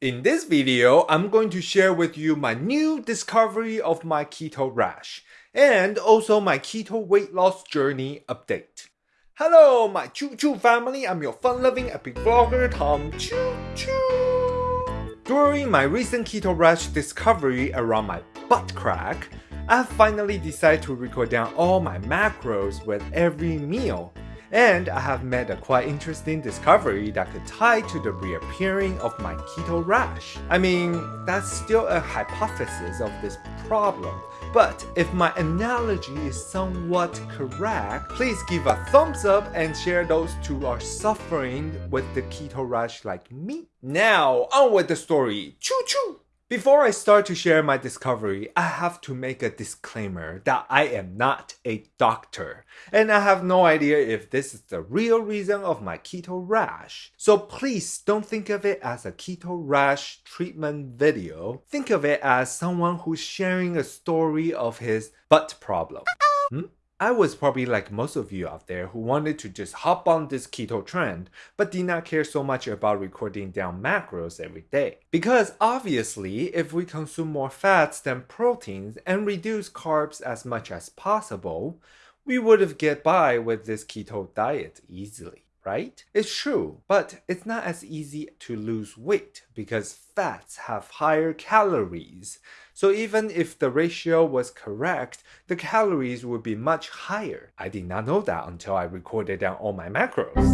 In this video, I'm going to share with you my new discovery of my keto rash and also my keto weight loss journey update. Hello, my Choo Choo family. I'm your fun-loving epic vlogger, Tom Choo Choo. During my recent keto rash discovery around my butt crack, I finally decided to record down all my macros with every meal and I have made a quite interesting discovery that could tie to the reappearing of my keto rash. I mean, that's still a hypothesis of this problem. But if my analogy is somewhat correct, please give a thumbs up and share those who are suffering with the keto rash like me. Now, on with the story. Choo choo! Before I start to share my discovery, I have to make a disclaimer that I am not a doctor, and I have no idea if this is the real reason of my keto rash. So please don't think of it as a keto rash treatment video. Think of it as someone who's sharing a story of his butt problem. Hmm? I was probably like most of you out there who wanted to just hop on this keto trend, but did not care so much about recording down macros every day. Because obviously, if we consume more fats than proteins and reduce carbs as much as possible, we would have get by with this keto diet easily right? It's true, but it's not as easy to lose weight because fats have higher calories. So even if the ratio was correct, the calories would be much higher. I did not know that until I recorded down all my macros.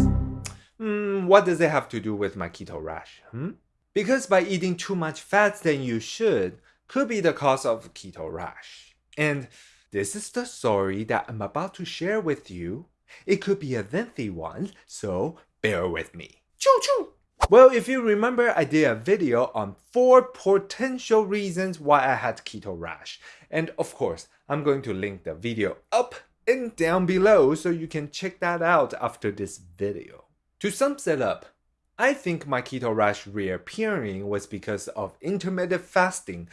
Hmm, what does it have to do with my keto rash? Hmm? Because by eating too much fats than you should could be the cause of keto rash. And this is the story that I'm about to share with you. It could be a lengthy one, so bear with me. Choo choo! Well, if you remember, I did a video on four potential reasons why I had keto rash. And of course, I'm going to link the video up and down below so you can check that out after this video. To sum it up, I think my keto rash reappearing was because of intermittent fasting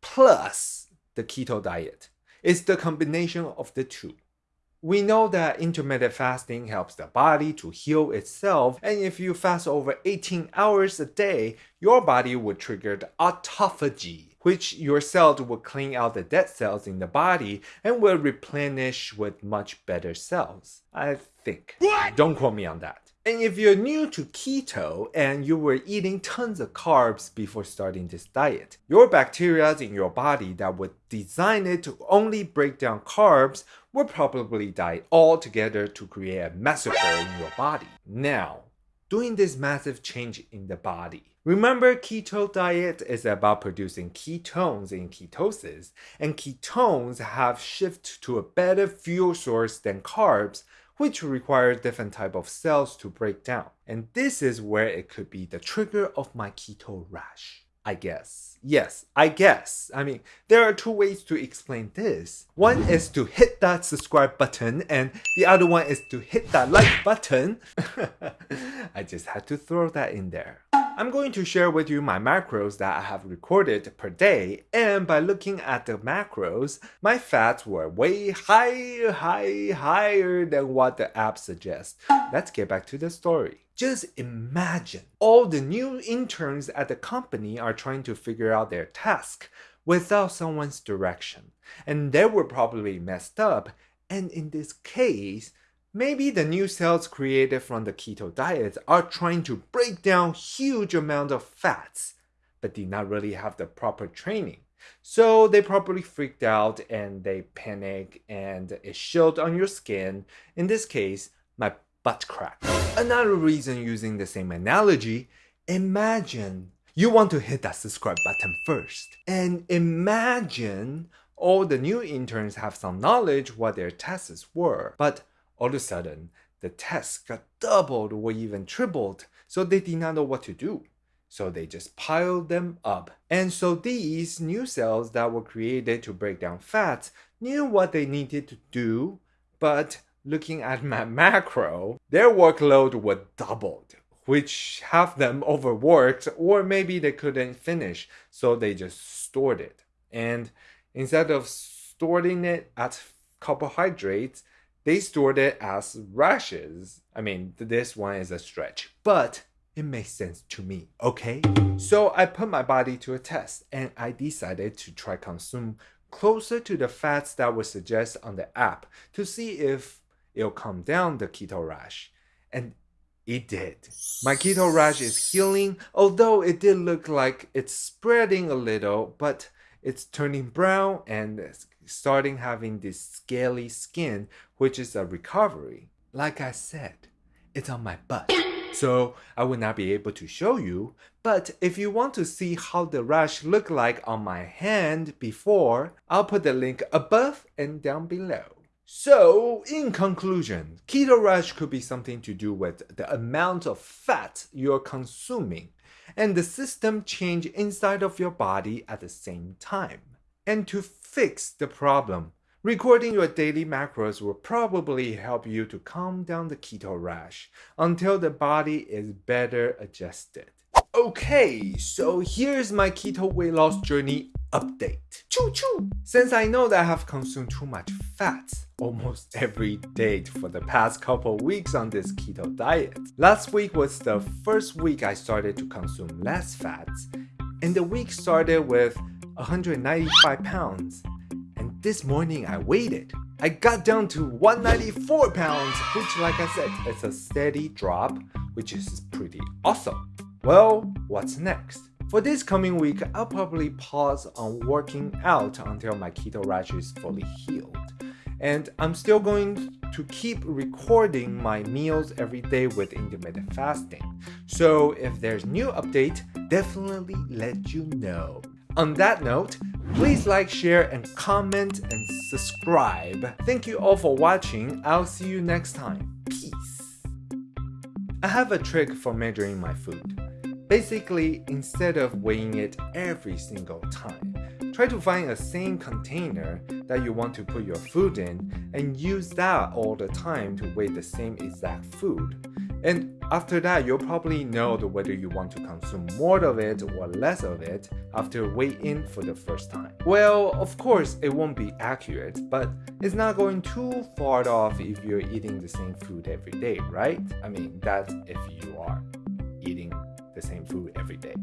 plus the keto diet. It's the combination of the two. We know that intermittent fasting helps the body to heal itself, and if you fast over 18 hours a day, your body would trigger the autophagy, which your cells will clean out the dead cells in the body and will replenish with much better cells. I think. What? Don't quote me on that. And if you're new to keto and you were eating tons of carbs before starting this diet, your bacteria in your body that were designed it to only break down carbs will probably die altogether to create a massacre in your body. Now, doing this massive change in the body. Remember, keto diet is about producing ketones in ketosis, and ketones have shifted to a better fuel source than carbs, which require different type of cells to break down. And this is where it could be the trigger of my keto rash. I guess. Yes, I guess. I mean, there are two ways to explain this. One is to hit that subscribe button and the other one is to hit that like button. I just had to throw that in there. I'm going to share with you my macros that I have recorded per day and by looking at the macros, my fats were way higher, high, higher than what the app suggests. Let's get back to the story. Just imagine all the new interns at the company are trying to figure out their task without someone's direction. And they were probably messed up. And in this case, Maybe the new cells created from the keto diet are trying to break down huge amount of fats, but did not really have the proper training. So they probably freaked out and they panic and it showed on your skin. In this case, my butt crack. Another reason using the same analogy, imagine you want to hit that subscribe button first. And imagine all the new interns have some knowledge what their tests were, but all of a sudden, the tests got doubled or even tripled, so they did not know what to do. So they just piled them up. And so these new cells that were created to break down fats knew what they needed to do, but looking at my macro, their workload was doubled, which half them overworked or maybe they couldn't finish, so they just stored it. And instead of storing it at carbohydrates, they stored it as rashes. I mean, this one is a stretch, but it makes sense to me, okay? So I put my body to a test and I decided to try consume closer to the fats that were suggested on the app to see if it'll calm down the keto rash. And it did. My keto rash is healing, although it did look like it's spreading a little, but it's turning brown and starting having this scaly skin, which is a recovery. Like I said, it's on my butt. So I will not be able to show you, but if you want to see how the rash looked like on my hand before, I'll put the link above and down below. So, in conclusion, keto rash could be something to do with the amount of fat you're consuming and the system change inside of your body at the same time. And to fix the problem, recording your daily macros will probably help you to calm down the keto rash until the body is better adjusted. Okay, so here's my keto weight loss journey update. Choo choo! Since I know that I have consumed too much fat almost every day for the past couple weeks on this keto diet, last week was the first week I started to consume less fats, and the week started with 195 pounds. And this morning I waited. I got down to 194 pounds, which like I said, is a steady drop, which is pretty awesome. Well, what's next? For this coming week, I'll probably pause on working out until my keto rash is fully healed. And I'm still going to keep recording my meals every day with intermittent fasting. So if there's new update, definitely let you know. On that note, please like, share, and comment and subscribe. Thank you all for watching. I'll see you next time. Peace. I have a trick for measuring my food. Basically, instead of weighing it every single time, try to find a same container that you want to put your food in and use that all the time to weigh the same exact food. And after that, you'll probably know whether you want to consume more of it or less of it after weighing for the first time. Well, of course, it won't be accurate, but it's not going too far off if you're eating the same food every day, right? I mean, that's if you are eating the same food every day.